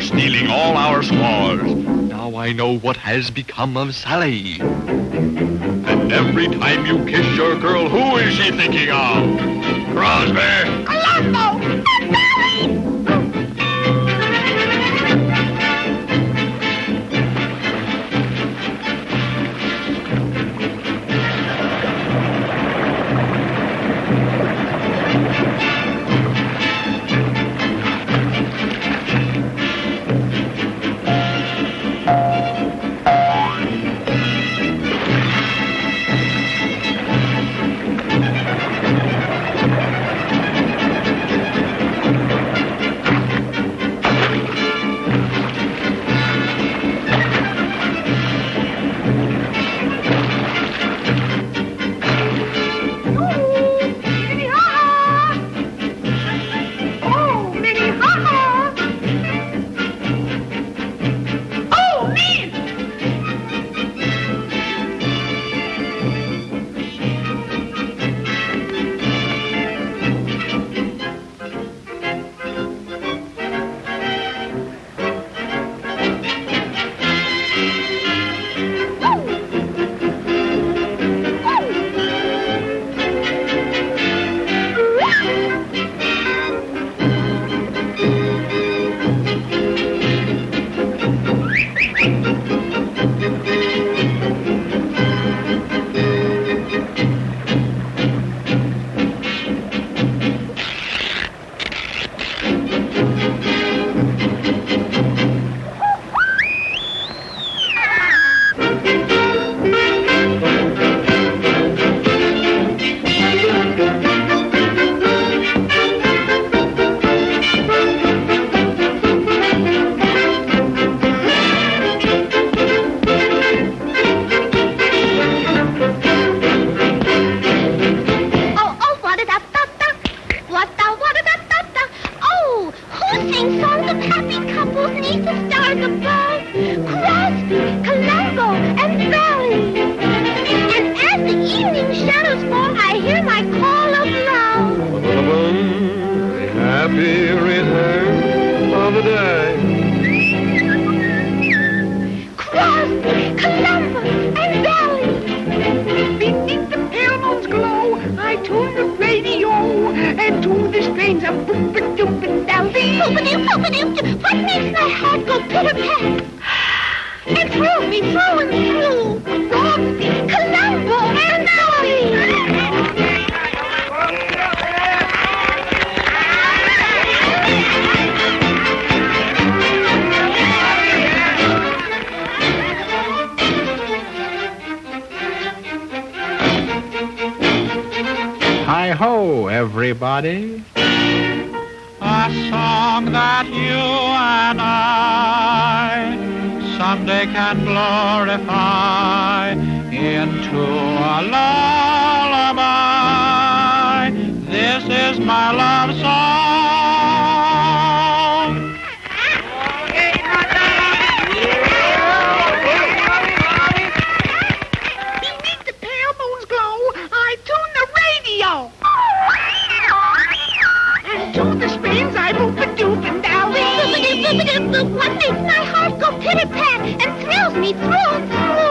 stealing all our squaws. Now I know what has become of Sally. And every time you kiss your girl, who is she thinking of? Crosby! And Vallee! What makes my heart go pitter-pat? And thrill me through and through. Crosby, Columbo, and Hi ho, everybody. Song that you and I someday can glorify into a lullaby. This is my love song. Boop-a-doop, boop. What makes my heart go pitter-pat and thrills me through and through?